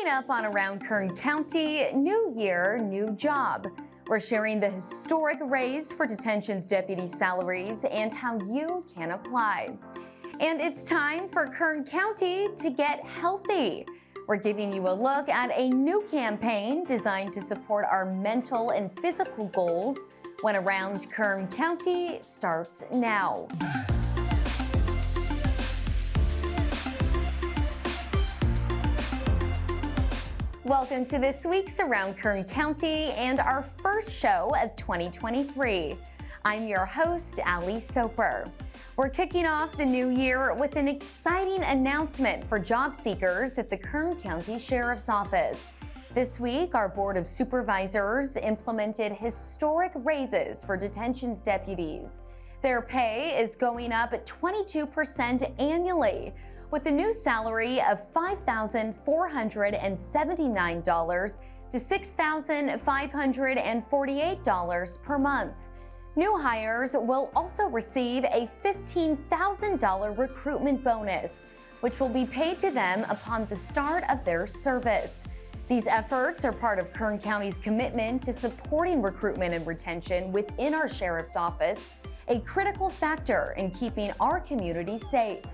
Coming up on Around Kern County, new year, new job. We're sharing the historic raise for detention's deputy salaries and how you can apply. And it's time for Kern County to get healthy. We're giving you a look at a new campaign designed to support our mental and physical goals when Around Kern County starts now. Welcome to this week's Around Kern County and our first show of 2023. I'm your host, Ali Soper. We're kicking off the new year with an exciting announcement for job seekers at the Kern County Sheriff's Office. This week, our Board of Supervisors implemented historic raises for detentions deputies. Their pay is going up 22% annually, with a new salary of $5,479 to $6,548 per month. New hires will also receive a $15,000 recruitment bonus, which will be paid to them upon the start of their service. These efforts are part of Kern County's commitment to supporting recruitment and retention within our Sheriff's Office, a critical factor in keeping our community safe.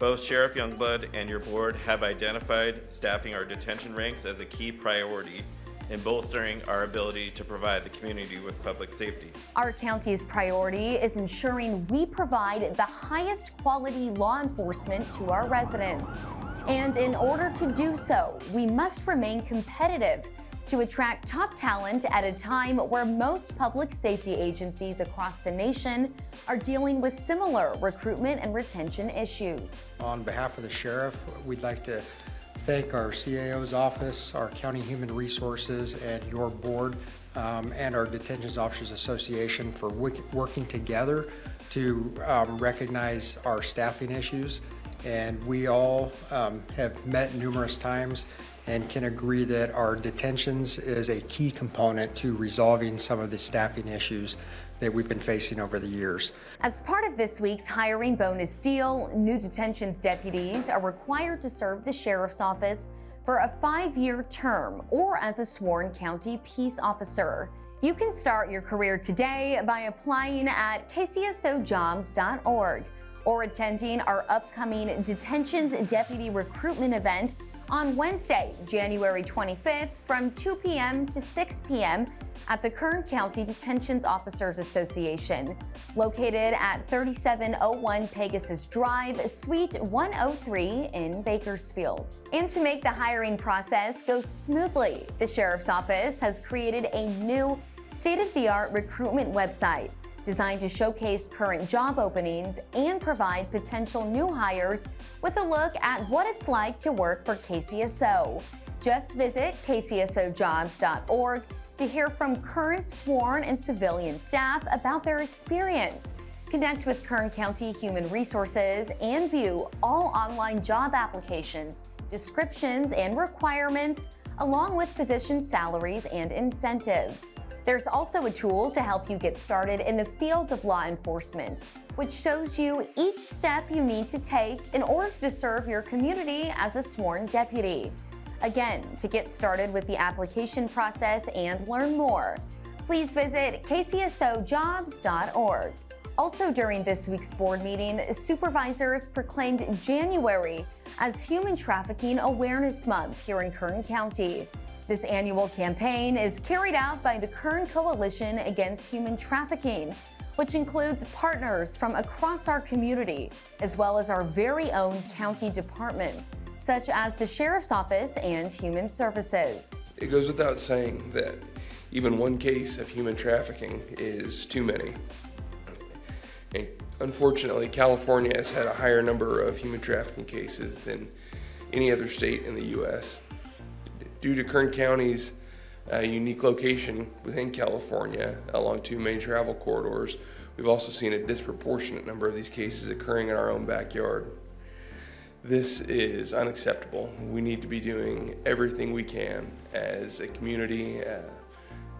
Both Sheriff Youngblood and your board have identified staffing our detention ranks as a key priority in bolstering our ability to provide the community with public safety. Our county's priority is ensuring we provide the highest quality law enforcement to our residents. And in order to do so, we must remain competitive to attract top talent at a time where most public safety agencies across the nation are dealing with similar recruitment and retention issues. On behalf of the sheriff, we'd like to thank our CAO's office, our County Human Resources, and your board, um, and our Detentions Officers Association for working together to um, recognize our staffing issues. And we all um, have met numerous times and can agree that our detentions is a key component to resolving some of the staffing issues that we've been facing over the years. As part of this week's hiring bonus deal, new detentions deputies are required to serve the sheriff's office for a five-year term or as a sworn county peace officer. You can start your career today by applying at kcsojobs.org or attending our upcoming detentions deputy recruitment event on Wednesday, January 25th from 2 p.m. to 6 p.m. at the Kern County Detentions Officers Association, located at 3701 Pegasus Drive, Suite 103 in Bakersfield. And to make the hiring process go smoothly, the Sheriff's Office has created a new state-of-the-art recruitment website designed to showcase current job openings and provide potential new hires with a look at what it's like to work for KCSO. Just visit kcsojobs.org to hear from current sworn and civilian staff about their experience. Connect with Kern County Human Resources and view all online job applications, descriptions, and requirements, along with position salaries and incentives. There's also a tool to help you get started in the field of law enforcement, which shows you each step you need to take in order to serve your community as a sworn deputy. Again, to get started with the application process and learn more, please visit kcsojobs.org. Also during this week's board meeting, supervisors proclaimed January as Human Trafficking Awareness Month here in Kern County. This annual campaign is carried out by the Kern Coalition Against Human Trafficking, which includes partners from across our community, as well as our very own county departments, such as the Sheriff's Office and Human Services. It goes without saying that even one case of human trafficking is too many. And unfortunately, California has had a higher number of human trafficking cases than any other state in the U.S. Due to Kern County's uh, unique location within California along two main travel corridors, we've also seen a disproportionate number of these cases occurring in our own backyard. This is unacceptable. We need to be doing everything we can as a community, uh,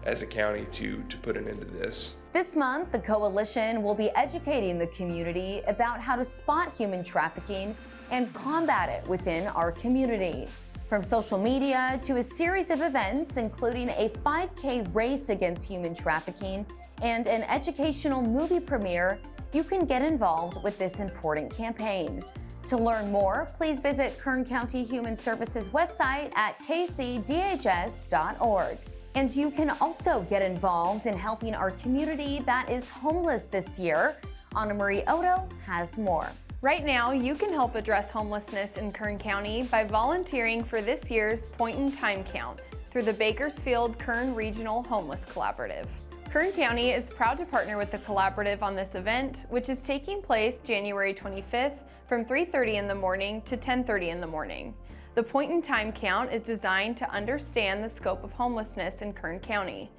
as a county to, to put an end to this. This month, the Coalition will be educating the community about how to spot human trafficking and combat it within our community. From social media to a series of events, including a 5K race against human trafficking and an educational movie premiere, you can get involved with this important campaign. To learn more, please visit Kern County Human Services website at kcdhs.org. And you can also get involved in helping our community that is homeless this year. Anna Marie Odo has more. Right now, you can help address homelessness in Kern County by volunteering for this year's Point in Time Count through the Bakersfield Kern Regional Homeless Collaborative. Kern County is proud to partner with the collaborative on this event, which is taking place January 25th from 3.30 in the morning to 10.30 in the morning. The point in time count is designed to understand the scope of homelessness in Kern County.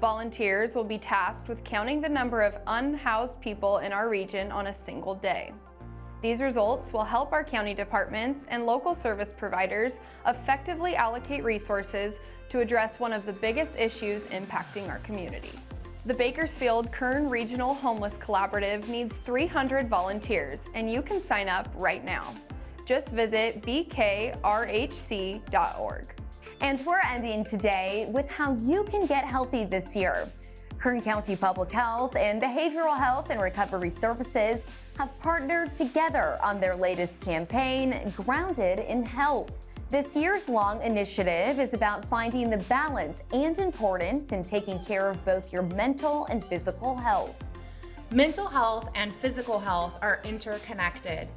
Volunteers will be tasked with counting the number of unhoused people in our region on a single day. These results will help our county departments and local service providers effectively allocate resources to address one of the biggest issues impacting our community. The Bakersfield Kern Regional Homeless Collaborative needs 300 volunteers, and you can sign up right now. Just visit bkrhc.org. And we're ending today with how you can get healthy this year. Kern County Public Health and Behavioral Health and Recovery Services have partnered together on their latest campaign, Grounded in Health. This year's long initiative is about finding the balance and importance in taking care of both your mental and physical health. Mental health and physical health are interconnected.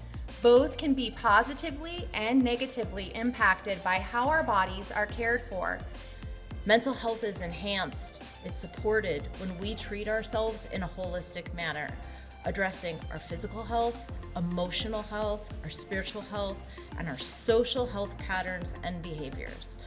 Both can be positively and negatively impacted by how our bodies are cared for. Mental health is enhanced, it's supported when we treat ourselves in a holistic manner, addressing our physical health, emotional health, our spiritual health, and our social health patterns and behaviors.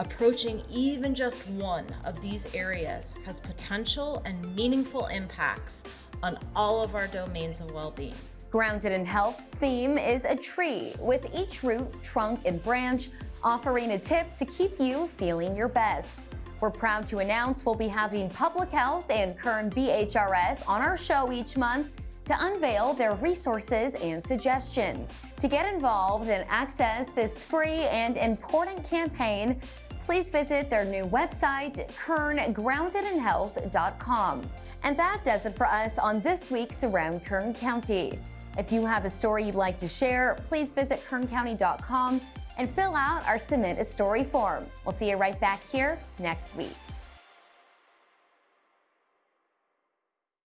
Approaching even just one of these areas has potential and meaningful impacts on all of our domains of well-being. Grounded in Health's theme is a tree, with each root, trunk, and branch offering a tip to keep you feeling your best. We're proud to announce we'll be having Public Health and Kern BHRS on our show each month to unveil their resources and suggestions. To get involved and access this free and important campaign, please visit their new website, kerngroundedinhealth.com. And that does it for us on this week's Around Kern County. If you have a story you'd like to share, please visit kerncounty.com and fill out our Submit a Story form. We'll see you right back here next week.